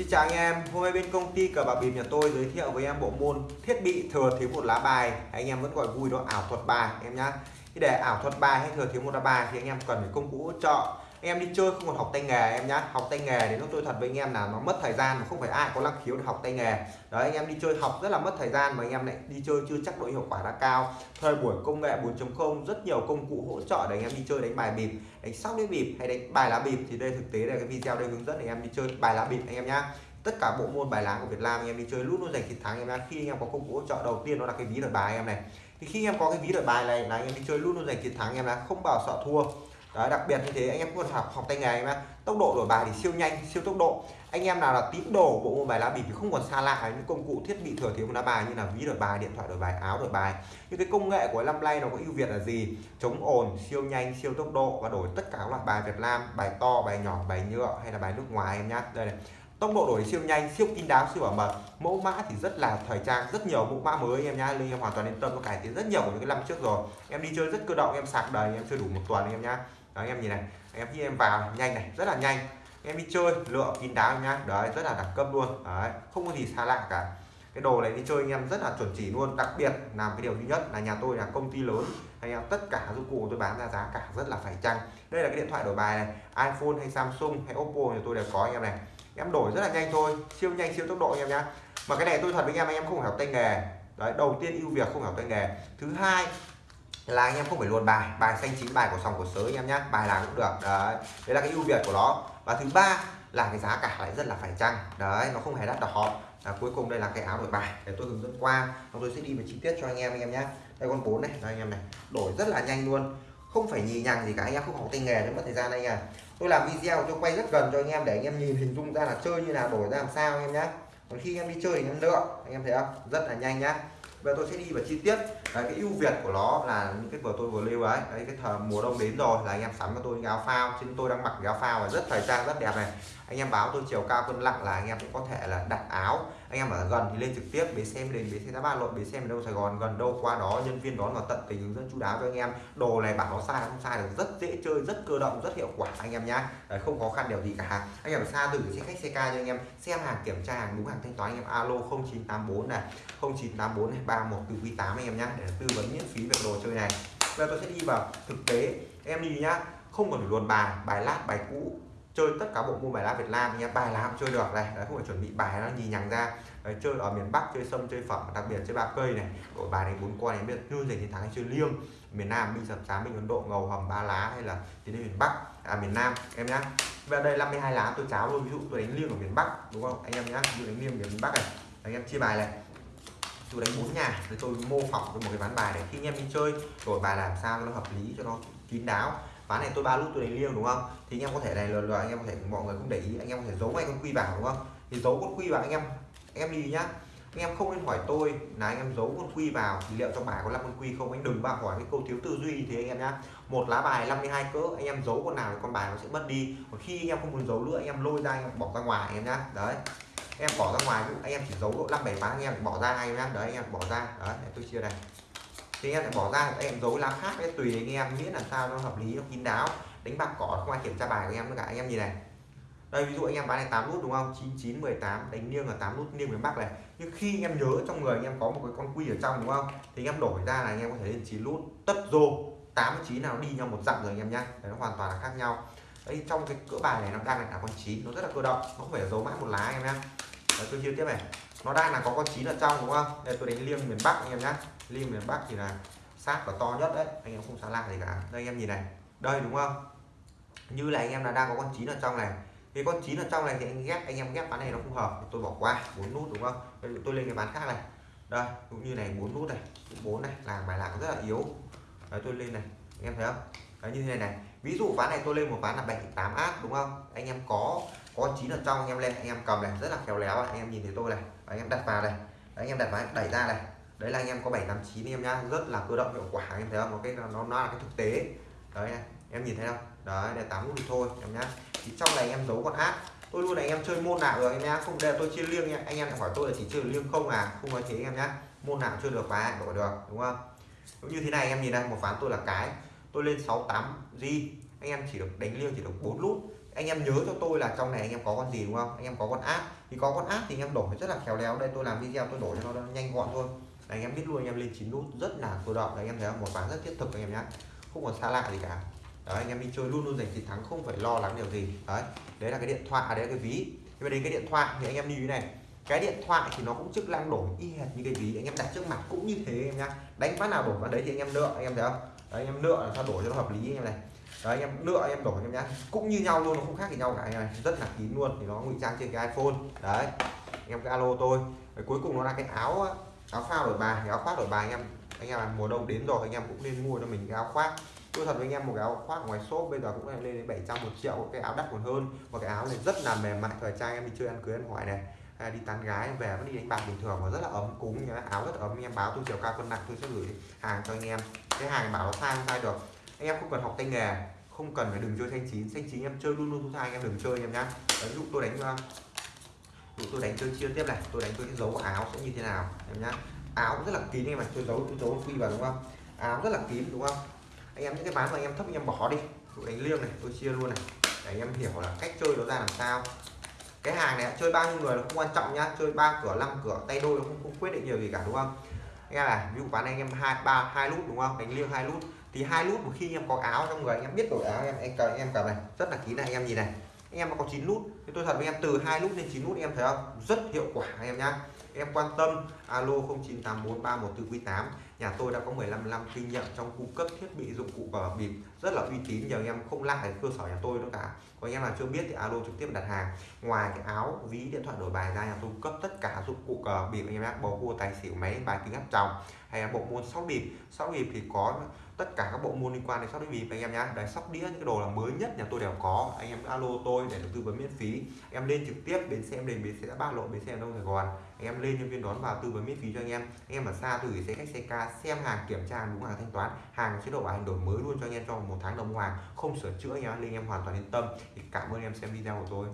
Xin chào anh em, hôm nay bên công ty cờ bạc bịp nhà tôi giới thiệu với em bộ môn thiết bị thừa thiếu một lá bài. Anh em vẫn gọi vui đó ảo thuật bài em nhá. Thì để ảo thuật bài hay thừa thiếu một lá bài thì anh em cần phải công cụ hỗ trợ em đi chơi không còn học tay nghề em nhá học tay nghề thì nó tôi thật với anh em là nó mất thời gian mà không phải ai có năng khiếu để học tay nghề đấy anh em đi chơi học rất là mất thời gian mà anh em lại đi chơi chưa chắc độ hiệu quả đã cao thời buổi công nghệ 4.0 rất nhiều công cụ hỗ trợ để anh em đi chơi đánh bài bịp đánh sóc đĩa bịp hay đánh bài lá bịp thì đây thực tế là cái video đây hướng dẫn anh em đi chơi bài lá bịp anh em nhá tất cả bộ môn bài lá của Việt Nam anh em đi chơi lúc nó giành chiến thắng em nhá khi anh em có công cụ hỗ trợ đầu tiên đó là cái ví đổi bài em này thì khi em có cái ví đổi bài này là anh em đi chơi lúc nó giành chiến thắng em là không bao sợ thua Đấy, đặc biệt như thế anh em còn học học tay nghề em tốc độ đổi bài thì siêu nhanh siêu tốc độ. Anh em nào là tín đồ bộ môn bài lá bịp thì không còn xa lạ những công cụ thiết bị thừa thiếu của lá bài như là ví đổi bài điện thoại đổi bài áo đổi bài. Những cái công nghệ của năm nay nó có ưu việt là gì? Chống ồn siêu nhanh siêu tốc độ và đổi tất cả các loại bài Việt Nam bài to bài nhỏ bài nhựa hay là bài nước ngoài em nhá. Đây này. Tốc độ đổi siêu nhanh siêu kín đáo siêu bảo mật. Mẫu mã thì rất là thời trang rất nhiều mẫu mã mới em nhá. Linh em hoàn toàn yên tâm nó cải tiến rất nhiều của những cái năm trước rồi. Em đi chơi rất cơ động em sạc đầy em chơi đủ một tuần em nhá đấy em nhìn này, em khi em vào, nhanh này, rất là nhanh. Em đi chơi, lựa kín đáo nhá. Đấy, rất là đẳng cấp luôn. Đấy, không có gì xa lạ cả. Cái đồ này đi chơi anh em rất là chuẩn chỉ luôn. Đặc biệt làm cái điều duy nhất là nhà tôi là công ty lớn. Anh em tất cả dụng cụ tôi bán ra giá cả rất là phải chăng. Đây là cái điện thoại đổi bài này, iPhone hay Samsung hay Oppo thì tôi đều có anh em này. Em đổi rất là nhanh thôi, siêu nhanh, siêu tốc độ anh em nhá. Mà cái này tôi thật với anh em anh em không hiểu học tay nghề. Đấy, đầu tiên ưu việt không học tay nghề. Thứ hai là anh em không phải luồn bài. Bài xanh chín bài của sòng của sới anh em nhé, bài nào cũng được. Đấy. Đấy là cái ưu việt của nó. Và thứ ba là cái giá cả lại rất là phải chăng. Đấy nó không hề đắt đỏ. À, cuối cùng đây là cái áo đổi bài. Để tôi hướng dẫn qua. Tôi sẽ đi vào chi tiết cho anh em anh em nhé đây con bốn này. Đây anh em này. Đổi rất là nhanh luôn. Không phải nhì nhằng gì cả. Anh em không học tay nghề nữa mất thời gian anh em tôi làm video tôi quay rất gần cho anh em để anh em nhìn hình dung ra là chơi như nào đổi ra làm sao anh em nhé còn khi anh em đi chơi thì anh em lựa. Anh em thấy không? Rất là nhanh nhá. Bây tôi sẽ đi vào chi tiết đấy, cái ưu việt của nó là những cái vừa tôi vừa lưu ấy. Đấy cái thời mùa đông đến rồi là anh em sắm cho tôi những áo phao. Trên tôi đang mặc cái áo phao và rất thời trang rất đẹp này. Anh em báo tôi chiều cao cân nặng là anh em cũng có thể là đặt áo. Anh em ở gần thì lên trực tiếp bến xem đến bến xe giá ba lộn bến xem đâu sài gòn gần đâu qua đó nhân viên đón vào tận tình hướng dẫn chú đáo cho anh em. Đồ này bảo nó sai không sai được rất dễ chơi rất cơ động rất hiệu quả anh em nhá. Đấy, không khó khăn điều gì cả. Anh em ở xa từ xe khách xe ca cho anh em. Xem hàng kiểm tra hàng đúng hàng thanh toán anh em. Alo 0984 này 0984 này 31 từ quý 8 anh em nhá để tư vấn miễn phí về đồ chơi này. Bây giờ tôi sẽ đi vào thực tế. Em đi nhá. Không cần phải luồn bài bài lát bài cũ. Chơi tất cả bộ môn bài lá Việt Nam nhé. bài lá cũng chơi được. Này đấy không phải chuẩn bị bài nó nhì nhằng ra. Đấy, chơi ở miền Bắc chơi sâm chơi phẩm đặc biệt chơi ba cây này. Đổi bài này bốn con này biết như giành chiến thắng hay chơi liêng. Miền Nam binh sập sám binh Ấn Độ ngầu hầm ba lá hay là tiến đến miền Bắc. À miền Nam em nhá. Và đây 52 lá tôi cháo luôn. Ví dụ tôi đánh liêng ở miền Bắc đúng không? Anh em nhá ví dụ đánh liêng miền Bắc này. Anh em chia bài này tôi đánh bốn nhà rồi tôi mô phỏng với một cái ván bài để khi anh em đi chơi đổi bài làm sao cho nó hợp lý cho nó kín đáo ván này tôi ba lúc tôi đánh liêng đúng không thì anh em có thể này lần lần anh em có thể mọi người cũng để ý anh em có thể giấu ngay con quy vào đúng không thì giấu con quy vào anh em anh em đi nhá anh em không nên hỏi tôi là anh em giấu con quy vào thì liệu trong bài có 5 con quy không anh đừng bao hỏi cái câu thiếu tư duy thì anh em nhá một lá bài 52 cỡ anh em giấu con nào thì con bài nó sẽ mất đi còn khi anh em không muốn giấu nữa anh em lôi ra anh em bỏ ra ngoài anh em nhá đấy em bỏ ra ngoài anh em chỉ giấu độ năm bảy ván anh em bỏ ra anh em đấy anh em bỏ ra đấy tôi chia này thì anh em bỏ ra anh em giấu lá khác đấy tùy anh em miễn làm sao nó hợp lý nó kín đáo đánh bạc cỏ không ai kiểm tra bài của em nữa cả anh em nhìn này đây ví dụ anh em bán này 8 nút đúng không 99 18 đánh niêng là 8 nút niêng miền Bắc này nhưng khi anh em nhớ trong người anh em có một cái con quy ở trong đúng không thì anh em đổi ra là anh em có thể lên 9 nút tất rô 89 nào đi nhau một dặm rồi anh em nhá đấy, nó hoàn toàn là khác nhau đấy trong cái cỡ bài này nó đang là con 9 nó rất là cơ động nó không phải giấu mãi một lá anh em nhá đấy, tôi chia tiếp này. Nó đang là có con chín ở trong đúng không? Đây tôi đánh liêng miền Bắc anh em nhá. Liêng miền Bắc thì là sát và to nhất đấy. Anh em không xa lạ gì cả. Đây anh em nhìn này. Đây đúng không? Như là anh em là đang có con chín ở trong này. Cái con chín ở trong này thì anh ghép anh em ghép ván này nó không hợp. Tôi bỏ qua bốn nút đúng không? Đây, tôi lên cái ván khác này. Đây cũng như này bốn nút này bốn này. Làm bài lạc rất là yếu. Đấy tôi lên này. Anh em thấy không? Đấy như thế này này. Ví dụ ván này tôi lên một ván là 7 8 áp đúng không? Anh em có có chín ở trong anh em lên anh em cầm này rất là khéo léo anh em nhìn thấy tôi này anh em đặt vào này đấy, anh em đặt vào đẩy ra này đấy là anh em có 789 em nhá rất là cơ động hiệu quả anh em thấy không cái nó, nó là cái thực tế đấy này. em nhìn thấy không đấy để tám nút thì thôi em nhá thì trong này em giấu con áp tôi luôn này anh em chơi môn nào rồi em nhá không để tôi chia liêng nha anh em hỏi tôi là chỉ chơi liêng không à không nói thế em nhá môn nào chơi được và đổi được đúng không cũng như thế này em nhìn đây một ván tôi là cái tôi lên 68 g anh em chỉ được đánh liêng chỉ được bốn nút anh em nhớ cho tôi là trong này anh em có con gì đúng không anh em có con áp thì có con áp thì anh em đổi rất là khéo léo đây tôi làm video tôi đổi cho nó nhanh gọn thôi anh em biết luôn anh em lên chín nút rất là sôi động đấy, anh em thấy không một ván rất thiết thực anh em nhé không còn xa lạ gì cả đấy anh em đi chơi luôn luôn giành chiến thắng không phải lo lắng điều gì đấy đấy là cái điện thoại đấy là cái ví nhưng mà đến cái điện thoại thì anh em như thế này cái điện thoại thì nó cũng chức năng đổi y hệt như cái ví anh em đặt trước mặt cũng như thế em nhá đánh phát nào đổi vào đấy thì anh em nợ anh em thấy không đấy, anh em nợ là sao đổi cho nó hợp lý anh em này đấy anh em lựa anh em đổ em nhá. Cũng như nhau luôn nó không khác gì nhau cả anh em này rất là kín luôn thì nó ngụy trang trên cái iphone. Đấy anh em cái alo tôi. Đấy, cuối cùng nó là cái áo áo phao đổi bài. Áo khoác đổi bài anh em anh em mùa đông đến rồi anh em cũng nên mua cho mình cái áo khoác. Tôi thật với anh em một cái áo khoác ngoài shop bây giờ cũng lên đến 700 một triệu cái áo đắt còn hơn. Và cái áo này rất là mềm mại thời trang em đi chơi ăn cưới ăn hỏi này. Hay đi tán gái về vẫn đi đánh bạc bình thường và rất là ấm cúng nhá. Áo rất ấm anh em báo tôi chiều cao cân nặng tôi sẽ gửi hàng cho anh em. Cái hàng bảo nó sai không sai được anh em không cần học tay nghề không cần phải đừng chơi xanh chín. Xanh chín em chơi luôn luôn thu anh em đừng chơi em nhá. Ví dụ tôi đánh à, dụ tôi đánh chơi chia tiếp này tôi đánh tôi cái dấu áo sẽ như thế nào em nhá. Áo cũng rất là kín anh em này tôi giấu tôi giấu quy vào đúng không? Áo rất là kín đúng không? Anh em những cái bán mà anh em thấp anh em bỏ đi. Tôi đánh liêng này tôi chia luôn này. Để anh em hiểu là cách chơi nó ra làm sao. Cái hàng này chơi bao nhiêu người nó không quan trọng nhá. Chơi ba cửa năm cửa tay đôi nó không, không quyết định nhiều gì cả đúng không? Anh em này ví dụ bán anh em hai ba hai lút đúng không? Đánh liêng hai lút thì hai nút một khi anh em có áo trong người, anh em biết đổi áo em anh cầm em cầm này. Rất là kín này anh em nhìn này. Anh em có 9 nút thì tôi thật với em, từ hai nút lên 9 nút em thấy không? Rất hiệu quả, anh em nhá. Em quan tâm, alo 09843144 nhà tôi đã có 15 năm kinh nghiệm trong cung cấp thiết bị dụng cụ cờ bịp, rất là uy tín, nhờ anh em không lại cơ sở nhà tôi đâu cả. Có anh em nào chưa biết thì alo trực tiếp đặt hàng. Ngoài cái áo, ví, điện thoại đổi bài ra, nhà tôi cung cấp tất cả dụng cụ cờ bịp, anh em nhé bầu cua, tài xỉu, máy, bài kính áp tròng, hay là bộ môn sóc bịp. Sóc bịp thì có tất cả các bộ môn liên quan đến sóc bịp anh em nhé đấy sóc đĩa những cái đồ là mới nhất nhà tôi đều có. Anh em alo tôi để được tư vấn miễn phí. Em lên trực tiếp đến xem đền bến xe ba lộ, bến xe đông sài gòn. Anh em lên nhân viên đón vào, tư vấn miễn phí cho anh em. Anh em ở xa từ gửi xe khách, xe ca, xem hàng, kiểm tra đúng hàng, thanh toán, hàng chế độ bảo hành đổi mới luôn cho anh em trong một tháng đồng hoàng không sửa chữa anh em lên em hoàn toàn yên tâm. Thì cảm ơn em xem video của tôi.